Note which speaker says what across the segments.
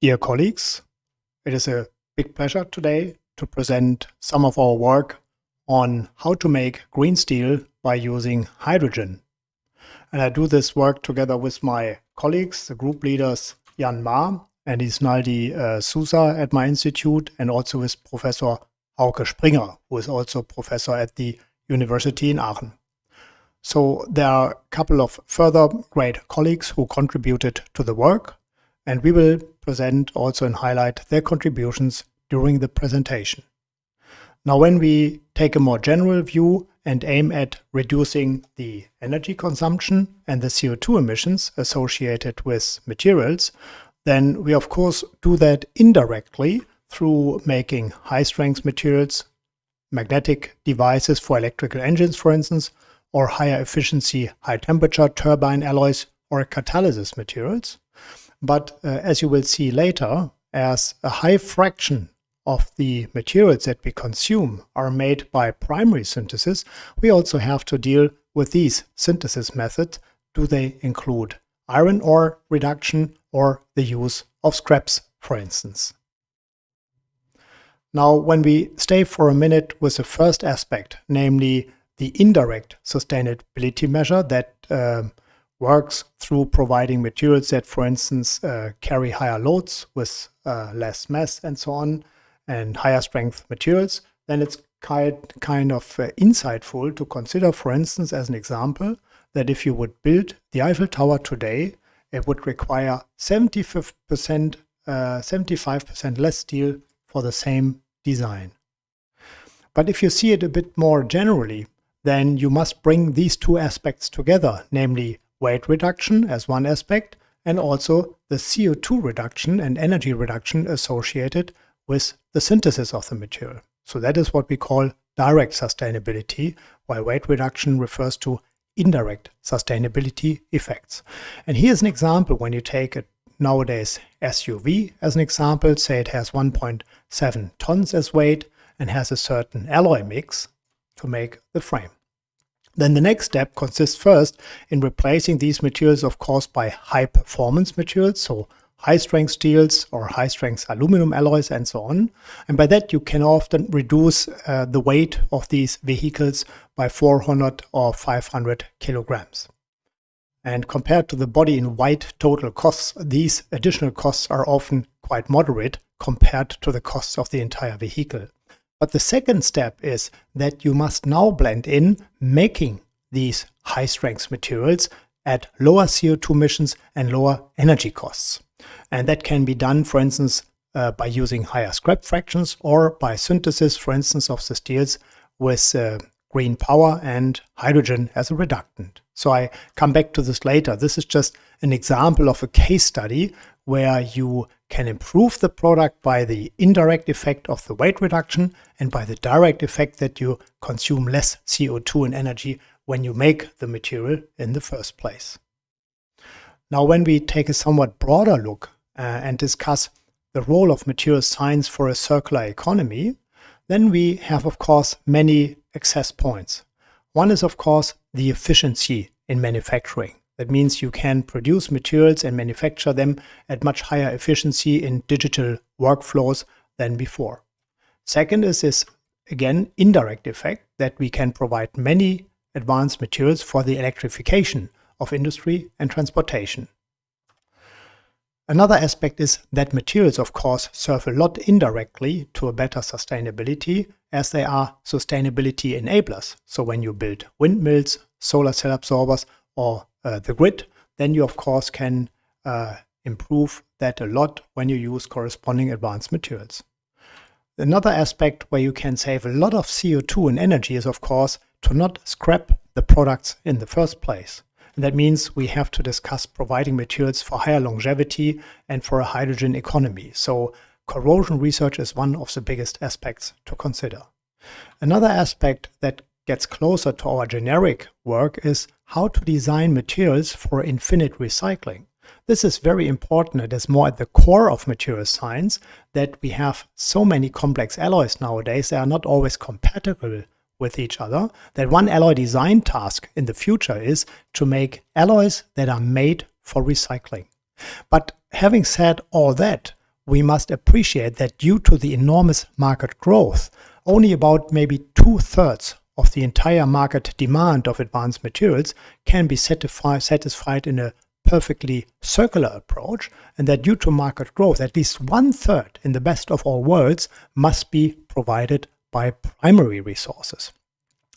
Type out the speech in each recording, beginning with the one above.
Speaker 1: Dear colleagues, it is a big pleasure today to present some of our work on how to make green steel by using hydrogen. And I do this work together with my colleagues, the group leaders Yan Ma and Isnaldi uh, Souza at my institute, and also with Professor Hauke Springer, who is also professor at the University in Aachen. So there are a couple of further great colleagues who contributed to the work, and we will present also and highlight their contributions during the presentation. Now, when we take a more general view and aim at reducing the energy consumption and the CO2 emissions associated with materials, then we of course do that indirectly through making high-strength materials, magnetic devices for electrical engines, for instance, or higher efficiency, high temperature turbine alloys or catalysis materials. But uh, as you will see later, as a high fraction of the materials that we consume are made by primary synthesis, we also have to deal with these synthesis methods. Do they include iron ore reduction or the use of scraps, for instance? Now, when we stay for a minute with the first aspect, namely the indirect sustainability measure that uh, works through providing materials that, for instance, uh, carry higher loads with uh, less mass and so on, and higher strength materials, then it's kind, kind of uh, insightful to consider, for instance, as an example, that if you would build the Eiffel Tower today, it would require 75%, 75% uh, less steel for the same design. But if you see it a bit more generally, then you must bring these two aspects together, namely weight reduction as one aspect, and also the CO2 reduction and energy reduction associated with the synthesis of the material. So that is what we call direct sustainability, while weight reduction refers to indirect sustainability effects. And here's an example when you take a nowadays SUV as an example, say it has 1.7 tons as weight and has a certain alloy mix to make the frame. Then the next step consists first in replacing these materials, of course, by high performance materials, so high strength steels or high strength aluminum alloys and so on. And by that you can often reduce uh, the weight of these vehicles by 400 or 500 kilograms. And compared to the body in white total costs, these additional costs are often quite moderate compared to the costs of the entire vehicle. But the second step is that you must now blend in making these high strength materials at lower CO2 emissions and lower energy costs. And that can be done, for instance, uh, by using higher scrap fractions or by synthesis, for instance, of the steels with uh, green power and hydrogen as a reductant. So I come back to this later. This is just an example of a case study where you can improve the product by the indirect effect of the weight reduction and by the direct effect that you consume less CO2 and energy when you make the material in the first place. Now, when we take a somewhat broader look uh, and discuss the role of material science for a circular economy, then we have, of course, many access points. One is, of course, the efficiency in manufacturing. That means you can produce materials and manufacture them at much higher efficiency in digital workflows than before. Second is this, again, indirect effect that we can provide many advanced materials for the electrification of industry and transportation. Another aspect is that materials, of course, serve a lot indirectly to a better sustainability as they are sustainability enablers. So when you build windmills, solar cell absorbers, or uh, the grid, then you of course can uh, improve that a lot when you use corresponding advanced materials. Another aspect where you can save a lot of CO2 and energy is of course to not scrap the products in the first place. And that means we have to discuss providing materials for higher longevity and for a hydrogen economy. So corrosion research is one of the biggest aspects to consider. Another aspect that gets closer to our generic work is how to design materials for infinite recycling. This is very important. It is more at the core of material science that we have so many complex alloys nowadays. They are not always compatible with each other. That one alloy design task in the future is to make alloys that are made for recycling. But having said all that, we must appreciate that due to the enormous market growth, only about maybe two-thirds of the entire market demand of advanced materials can be satisfied in a perfectly circular approach, and that due to market growth, at least one third in the best of all worlds must be provided by primary resources.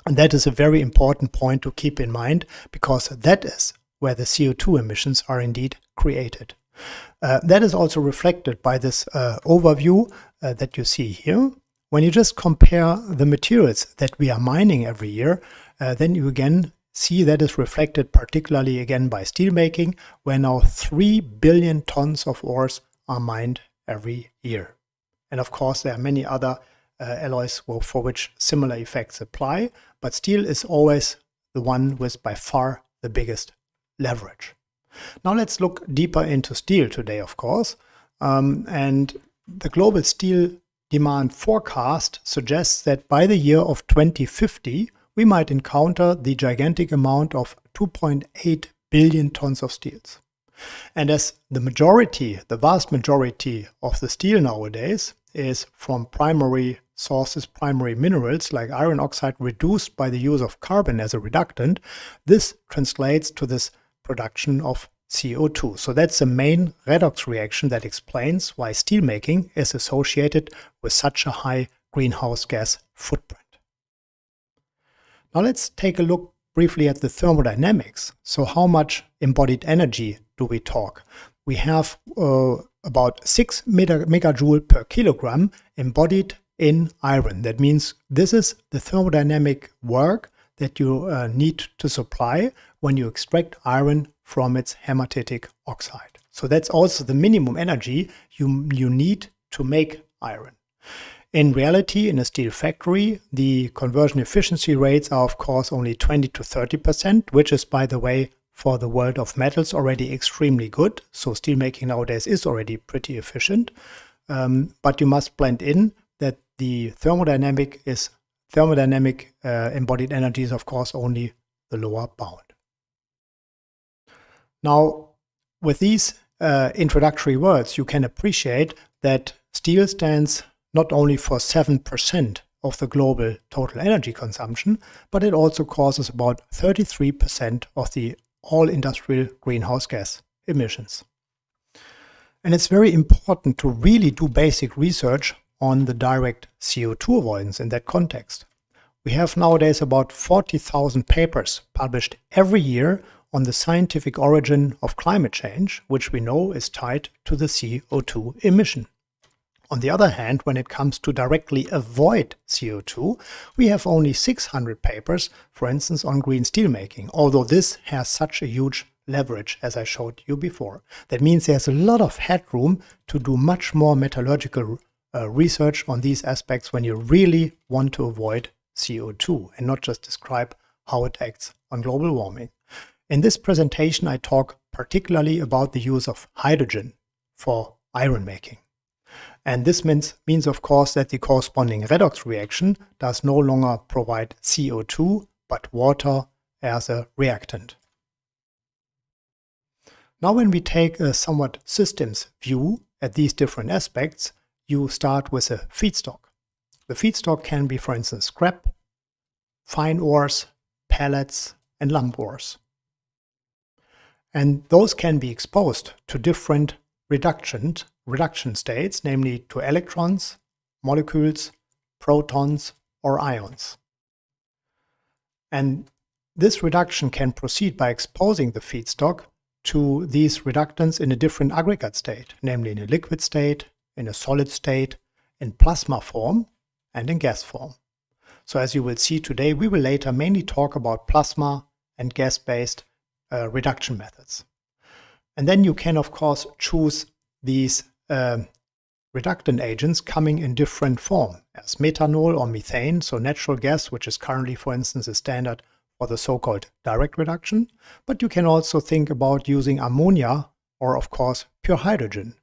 Speaker 1: And that is a very important point to keep in mind because that is where the CO2 emissions are indeed created. Uh, that is also reflected by this uh, overview uh, that you see here. When you just compare the materials that we are mining every year, uh, then you again see that is reflected particularly again by steelmaking, where now 3 billion tons of ores are mined every year. And of course, there are many other uh, alloys for which similar effects apply, but steel is always the one with by far the biggest leverage. Now let's look deeper into steel today, of course. Um, and the global steel demand forecast suggests that by the year of 2050, we might encounter the gigantic amount of 2.8 billion tons of steels. And as the majority, the vast majority of the steel nowadays is from primary sources, primary minerals like iron oxide reduced by the use of carbon as a reductant, this translates to this production of CO2. So that's the main redox reaction that explains why steelmaking is associated with such a high greenhouse gas footprint. Now let's take a look briefly at the thermodynamics. So how much embodied energy do we talk? We have uh, about 6 megajoule per kilogram embodied in iron. That means this is the thermodynamic work that you uh, need to supply when you extract iron from its hematitic oxide. So that's also the minimum energy you, you need to make iron. In reality, in a steel factory, the conversion efficiency rates are of course only 20 to 30%, which is by the way for the world of metals already extremely good. So steelmaking nowadays is already pretty efficient. Um, but you must blend in that the thermodynamic is thermodynamic uh, embodied energy is of course only the lower bound. Now, with these uh, introductory words, you can appreciate that steel stands not only for 7% of the global total energy consumption, but it also causes about 33% of the all industrial greenhouse gas emissions. And it's very important to really do basic research on the direct CO2 avoidance in that context. We have nowadays about 40,000 papers published every year on the scientific origin of climate change, which we know is tied to the CO2 emission. On the other hand, when it comes to directly avoid CO2, we have only 600 papers, for instance, on green steelmaking, although this has such a huge leverage as I showed you before. That means there's a lot of headroom to do much more metallurgical uh, research on these aspects when you really want to avoid CO2 and not just describe how it acts on global warming. In this presentation, I talk particularly about the use of hydrogen for iron making. And this means, means, of course, that the corresponding redox reaction does no longer provide CO2, but water as a reactant. Now when we take a somewhat systems view at these different aspects, you start with a feedstock. The feedstock can be, for instance, scrap, fine ores, pellets, and lump ores. And those can be exposed to different reduction, reduction states, namely to electrons, molecules, protons, or ions. And this reduction can proceed by exposing the feedstock to these reductants in a different aggregate state, namely in a liquid state, in a solid state, in plasma form, and in gas form. So as you will see today, we will later mainly talk about plasma and gas-based uh, reduction methods. And then you can, of course, choose these uh, reductant agents coming in different form as methanol or methane, so natural gas, which is currently, for instance, a standard for the so-called direct reduction. But you can also think about using ammonia or, of course, pure hydrogen.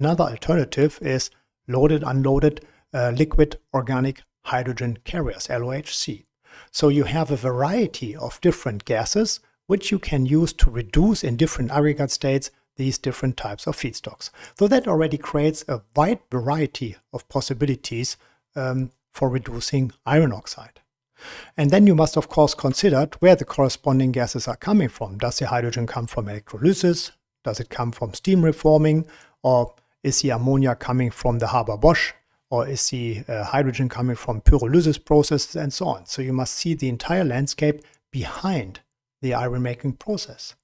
Speaker 1: Another alternative is loaded, unloaded uh, liquid organic hydrogen carriers, LOHC. So you have a variety of different gases which you can use to reduce in different aggregate states these different types of feedstocks. So that already creates a wide variety of possibilities um, for reducing iron oxide. And then you must of course consider where the corresponding gases are coming from. Does the hydrogen come from electrolysis? Does it come from steam reforming? Or is the ammonia coming from the Haber-Bosch? Or is the uh, hydrogen coming from pyrolysis processes and so on? So you must see the entire landscape behind the iron making process.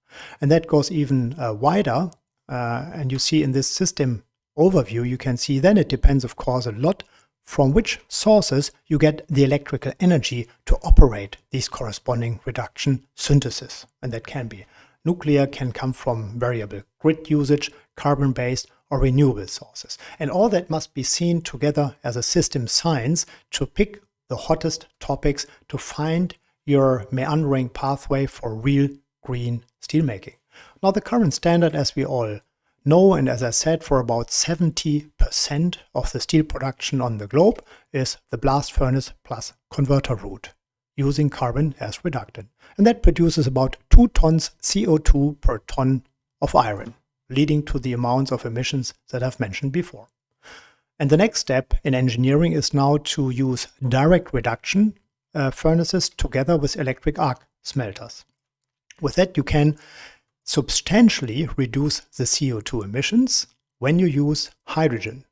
Speaker 1: And that goes even uh, wider. Uh, and you see in this system overview, you can see then it depends, of course, a lot from which sources you get the electrical energy to operate these corresponding reduction synthesis. And that can be nuclear, can come from variable grid usage, carbon-based or renewable sources. And all that must be seen together as a system science to pick the hottest topics to find your meandering pathway for real green steelmaking. Now the current standard, as we all know, and as I said, for about 70% of the steel production on the globe is the blast furnace plus converter route using carbon as reductant. And that produces about 2 tons CO2 per ton of iron, leading to the amounts of emissions that I've mentioned before. And the next step in engineering is now to use direct reduction uh, furnaces together with electric arc smelters. With that, you can substantially reduce the CO2 emissions when you use hydrogen.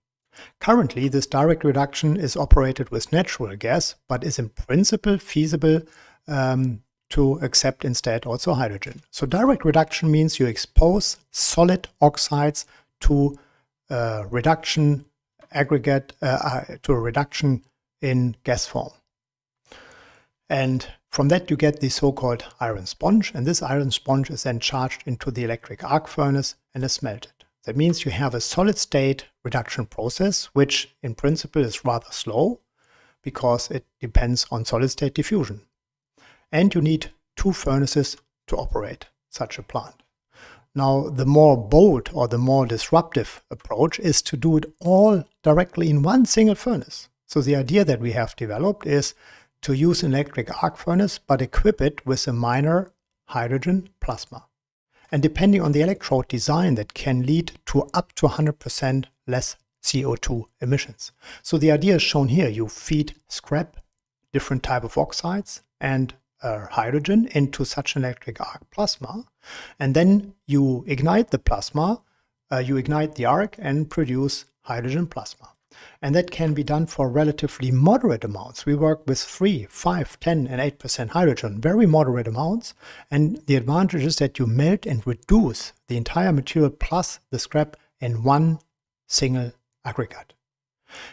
Speaker 1: Currently, this direct reduction is operated with natural gas, but is in principle feasible um, to accept instead also hydrogen. So direct reduction means you expose solid oxides to a reduction aggregate, uh, uh to a reduction in gas form. And from that you get the so-called iron sponge, and this iron sponge is then charged into the electric arc furnace and is smelted. That means you have a solid state reduction process, which in principle is rather slow because it depends on solid state diffusion. And you need two furnaces to operate such a plant. Now, the more bold or the more disruptive approach is to do it all directly in one single furnace. So the idea that we have developed is to use an electric arc furnace, but equip it with a minor hydrogen plasma. And depending on the electrode design, that can lead to up to 100% less CO2 emissions. So the idea is shown here. You feed scrap, different type of oxides, and uh, hydrogen into such an electric arc plasma. And then you ignite the plasma, uh, you ignite the arc and produce hydrogen plasma. And that can be done for relatively moderate amounts. We work with 3, 5, 10, and 8% hydrogen, very moderate amounts. And the advantage is that you melt and reduce the entire material plus the scrap in one single aggregate.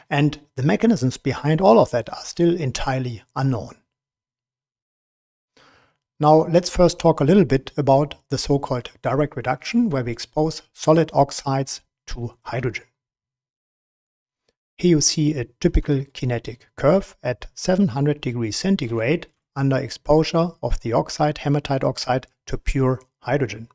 Speaker 1: And the mechanisms behind all of that are still entirely unknown. Now let's first talk a little bit about the so-called direct reduction where we expose solid oxides to hydrogen. Here you see a typical kinetic curve at 700 degrees centigrade under exposure of the oxide, hematite oxide, to pure hydrogen.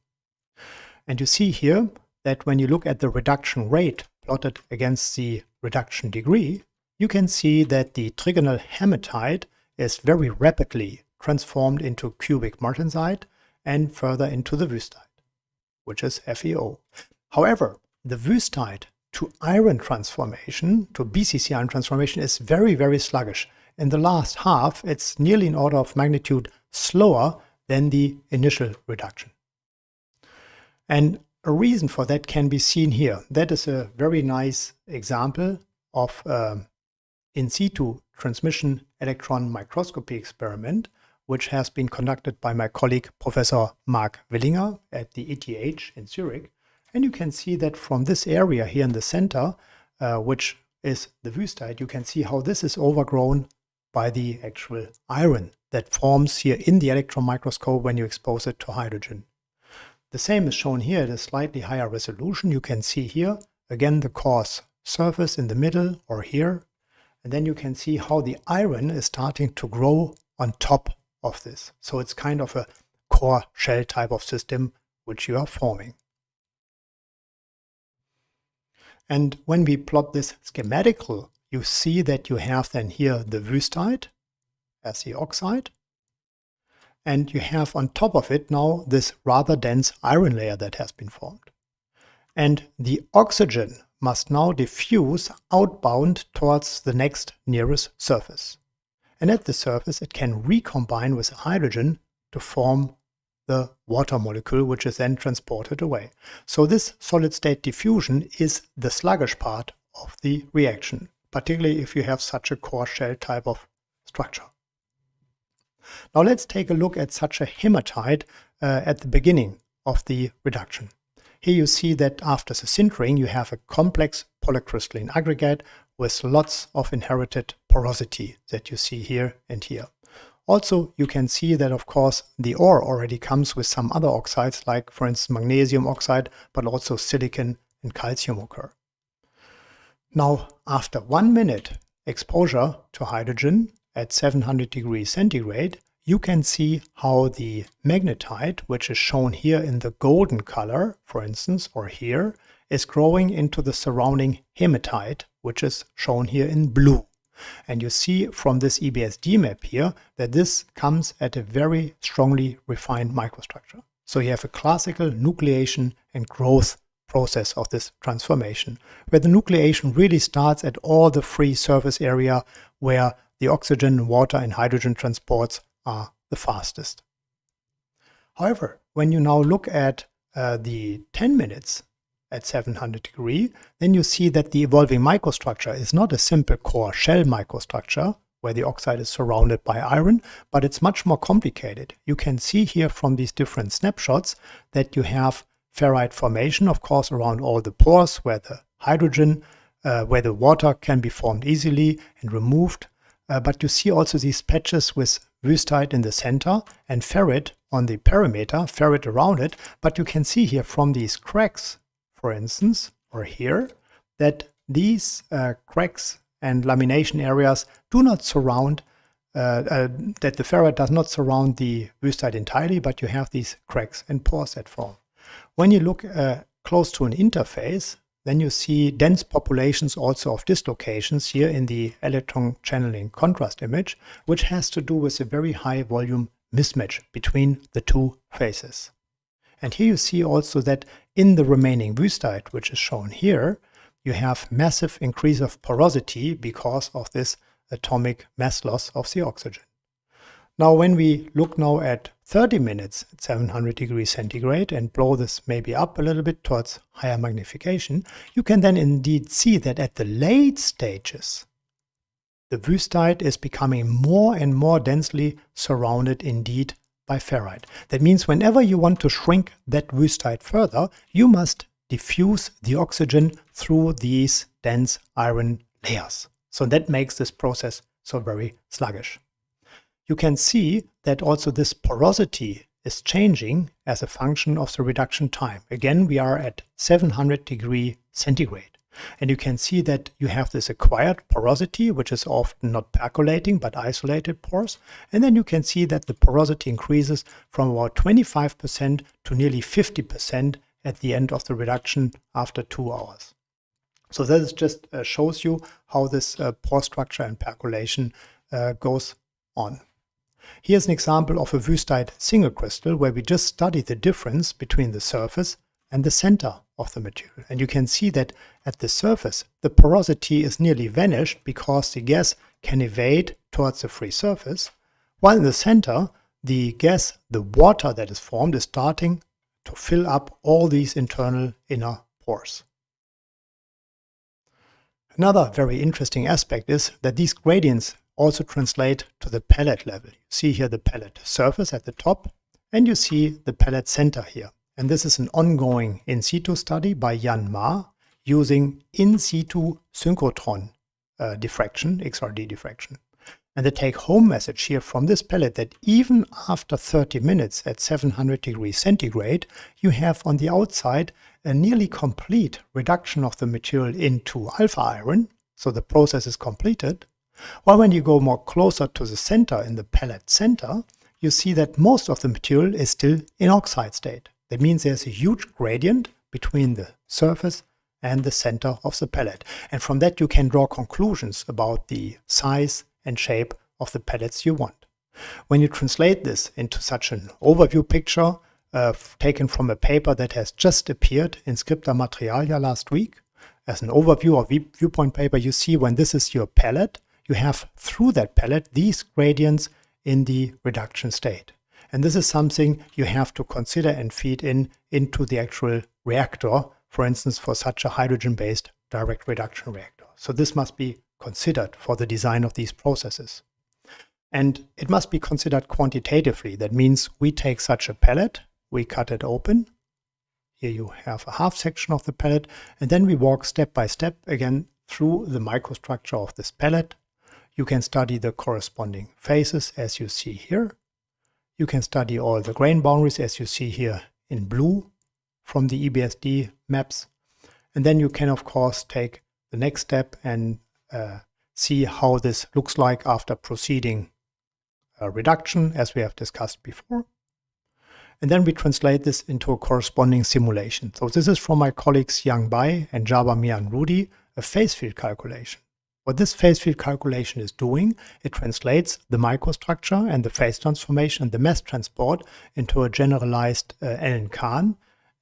Speaker 1: And you see here that when you look at the reduction rate plotted against the reduction degree, you can see that the trigonal hematite is very rapidly transformed into cubic martensite and further into the wüstite, which is FeO. However, the wüstite to iron transformation, to BCC iron transformation is very, very sluggish. In the last half, it's nearly an order of magnitude slower than the initial reduction. And a reason for that can be seen here. That is a very nice example of uh, in situ transmission electron microscopy experiment, which has been conducted by my colleague Professor Marc Willinger at the ETH in Zurich. And you can see that from this area here in the center, uh, which is the wüstite, you can see how this is overgrown by the actual iron that forms here in the electron microscope when you expose it to hydrogen. The same is shown here at a slightly higher resolution. You can see here, again, the coarse surface in the middle or here. And then you can see how the iron is starting to grow on top of this. So it's kind of a core shell type of system which you are forming. And when we plot this schematical, you see that you have then here the wüstite as the oxide. And you have on top of it now this rather dense iron layer that has been formed. and the oxygen must now diffuse outbound towards the next nearest surface. And at the surface it can recombine with hydrogen to form the water molecule which is then transported away. So this solid state diffusion is the sluggish part of the reaction, particularly if you have such a core shell type of structure. Now let's take a look at such a hematite uh, at the beginning of the reduction. Here you see that after the sintering you have a complex polycrystalline aggregate with lots of inherited porosity that you see here and here. Also, you can see that of course the ore already comes with some other oxides like for instance magnesium oxide, but also silicon and calcium occur. Now, after one minute exposure to hydrogen at 700 degrees centigrade, you can see how the magnetite, which is shown here in the golden color, for instance, or here, is growing into the surrounding hematite, which is shown here in blue. And you see from this EBSD map here that this comes at a very strongly refined microstructure. So you have a classical nucleation and growth process of this transformation, where the nucleation really starts at all the free surface area where the oxygen, water and hydrogen transports are the fastest. However, when you now look at uh, the 10 minutes at 700 degree, then you see that the evolving microstructure is not a simple core shell microstructure where the oxide is surrounded by iron, but it's much more complicated. You can see here from these different snapshots that you have ferrite formation, of course, around all the pores where the hydrogen, uh, where the water can be formed easily and removed. Uh, but you see also these patches with wüstite in the center and ferrite on the perimeter, ferrite around it. But you can see here from these cracks, for instance, or here, that these uh, cracks and lamination areas do not surround, uh, uh, that the ferrite does not surround the wüstite entirely, but you have these cracks and pores that form. When you look uh, close to an interface, then you see dense populations also of dislocations here in the electron channeling contrast image, which has to do with a very high volume mismatch between the two phases. And here you see also that in the remaining wüstite, which is shown here, you have massive increase of porosity because of this atomic mass loss of the oxygen. Now when we look now at 30 minutes at 700 degrees centigrade and blow this maybe up a little bit towards higher magnification, you can then indeed see that at the late stages, the wüstite is becoming more and more densely surrounded indeed by ferrite. That means whenever you want to shrink that wüstite further, you must diffuse the oxygen through these dense iron layers. So that makes this process so very sluggish you can see that also this porosity is changing as a function of the reduction time. Again, we are at 700 degree centigrade. And you can see that you have this acquired porosity, which is often not percolating, but isolated pores. And then you can see that the porosity increases from about 25% to nearly 50% at the end of the reduction after two hours. So that just uh, shows you how this uh, pore structure and percolation uh, goes on. Here's an example of a wüstite single crystal where we just study the difference between the surface and the center of the material. And you can see that at the surface, the porosity is nearly vanished because the gas can evade towards the free surface, while in the center, the gas, the water that is formed, is starting to fill up all these internal inner pores. Another very interesting aspect is that these gradients also translate to the pellet level. You see here the pellet surface at the top, and you see the pellet center here. And this is an ongoing in situ study by Yan Ma using in situ synchrotron uh, diffraction, XRD diffraction. And the take-home message here from this pellet that even after 30 minutes at 700 degrees centigrade, you have on the outside a nearly complete reduction of the material into alpha iron, so the process is completed, while when you go more closer to the center in the pellet center, you see that most of the material is still in oxide state. That means there's a huge gradient between the surface and the center of the pellet. And from that you can draw conclusions about the size and shape of the pellets you want. When you translate this into such an overview picture uh, taken from a paper that has just appeared in Scripta Materialia last week. As an overview or viewpoint paper, you see when this is your pellet, you have through that pellet these gradients in the reduction state. And this is something you have to consider and feed in into the actual reactor, for instance, for such a hydrogen-based direct reduction reactor. So this must be considered for the design of these processes. And it must be considered quantitatively. That means we take such a pellet, we cut it open. Here you have a half section of the pellet, and then we walk step by step again through the microstructure of this pellet. You can study the corresponding phases as you see here. You can study all the grain boundaries as you see here in blue from the EBSD maps. And then you can, of course, take the next step and uh, see how this looks like after proceeding uh, reduction, as we have discussed before. And then we translate this into a corresponding simulation. So this is from my colleagues Yang Bai and Jaber Mianroodi, a phase field calculation. What this phase field calculation is doing, it translates the microstructure and the phase transformation and the mass transport into a generalized uh, Allen-Cahn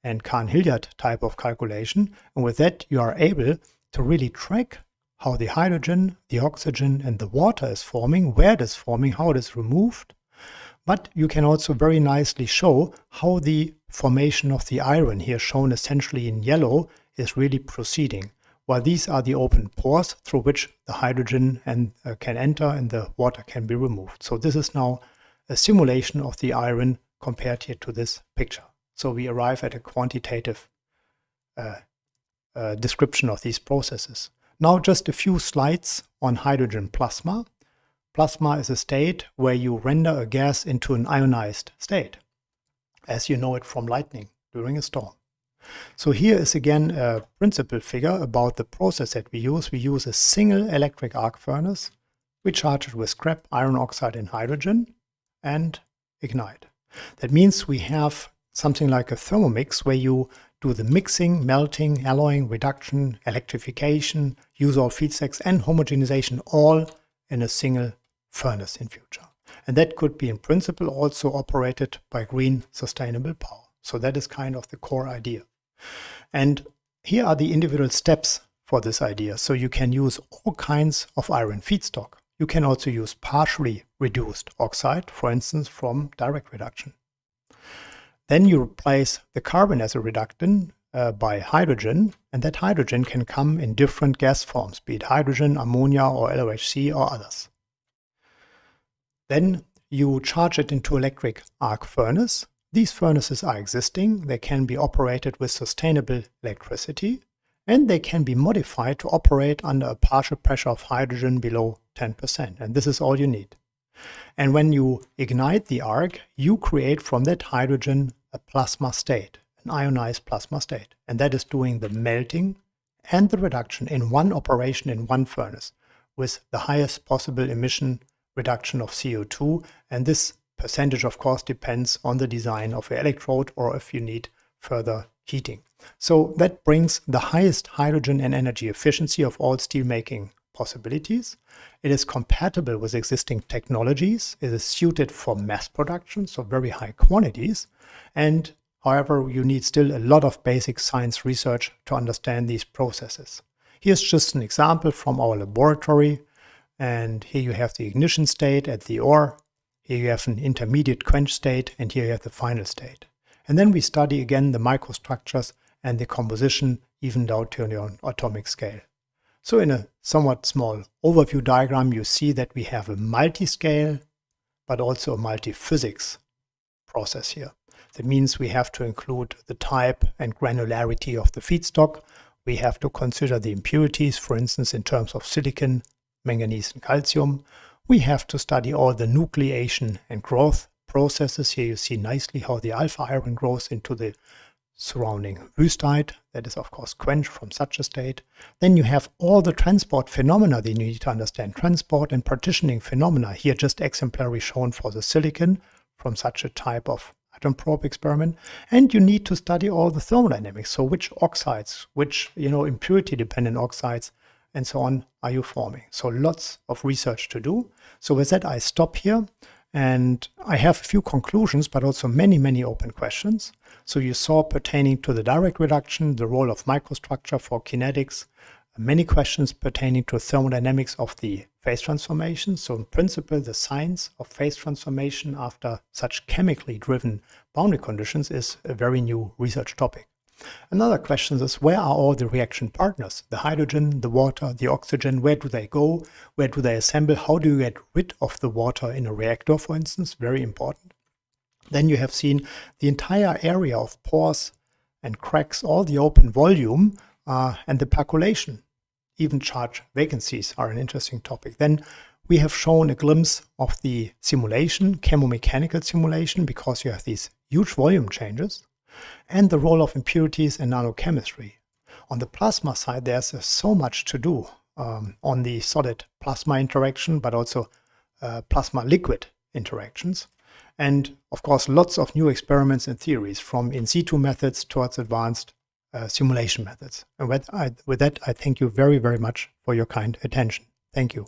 Speaker 1: and Cahn-Hilliard type of calculation. And with that, you are able to really track how the hydrogen, the oxygen, and the water is forming, where it is forming, how it is removed. But you can also very nicely show how the formation of the iron, here shown essentially in yellow, is really proceeding while these are the open pores through which the hydrogen and, uh, can enter and the water can be removed. So this is now a simulation of the iron compared here to this picture. So we arrive at a quantitative uh, uh, description of these processes. Now just a few slides on hydrogen plasma. Plasma is a state where you render a gas into an ionized state, as you know it from lightning during a storm. So here is again a principle figure about the process that we use. We use a single electric arc furnace. We charge it with scrap, iron oxide and hydrogen and ignite. That means we have something like a thermomix where you do the mixing, melting, alloying, reduction, electrification, use all feedstocks and homogenization all in a single furnace in future. And that could be in principle also operated by green sustainable power. So that is kind of the core idea. And here are the individual steps for this idea. So you can use all kinds of iron feedstock. You can also use partially reduced oxide, for instance, from direct reduction. Then you replace the carbon as a reductant uh, by hydrogen, and that hydrogen can come in different gas forms, be it hydrogen, ammonia, or LOHC, or others. Then you charge it into electric arc furnace, these furnaces are existing, they can be operated with sustainable electricity, and they can be modified to operate under a partial pressure of hydrogen below 10%, and this is all you need. And when you ignite the arc, you create from that hydrogen a plasma state, an ionized plasma state, and that is doing the melting and the reduction in one operation in one furnace with the highest possible emission reduction of CO2, and this percentage, of course, depends on the design of the electrode or if you need further heating. So that brings the highest hydrogen and energy efficiency of all steelmaking possibilities. It is compatible with existing technologies. It is suited for mass production, so very high quantities. And however, you need still a lot of basic science research to understand these processes. Here's just an example from our laboratory. And here you have the ignition state at the ore here you have an intermediate quench state, and here you have the final state. And then we study again the microstructures and the composition even down to the atomic scale. So in a somewhat small overview diagram, you see that we have a multi-scale, but also a multi-physics process here. That means we have to include the type and granularity of the feedstock. We have to consider the impurities, for instance, in terms of silicon, manganese, and calcium we have to study all the nucleation and growth processes. Here you see nicely how the alpha iron grows into the surrounding wüstite. That is, of course, quenched from such a state. Then you have all the transport phenomena that you need to understand. Transport and partitioning phenomena. Here just exemplary shown for the silicon from such a type of atom probe experiment. And you need to study all the thermodynamics. So which oxides, which you know impurity dependent oxides and so on are you forming. So lots of research to do. So with that, I stop here And I have a few conclusions, but also many, many open questions. So you saw pertaining to the direct reduction, the role of microstructure for kinetics, many questions pertaining to thermodynamics of the phase transformation. So in principle, the science of phase transformation after such chemically driven boundary conditions is a very new research topic. Another question is where are all the reaction partners? The hydrogen, the water, the oxygen, where do they go? Where do they assemble? How do you get rid of the water in a reactor, for instance? Very important. Then you have seen the entire area of pores and cracks, all the open volume uh, and the percolation even charge vacancies are an interesting topic. Then we have shown a glimpse of the simulation, chemomechanical simulation, because you have these huge volume changes, and the role of impurities in nanochemistry. On the plasma side, there's uh, so much to do um, on the solid plasma interaction, but also uh, plasma liquid interactions. And of course, lots of new experiments and theories from in situ methods towards advanced uh, simulation methods. And with, I, with that, I thank you very, very much for your kind attention. Thank you.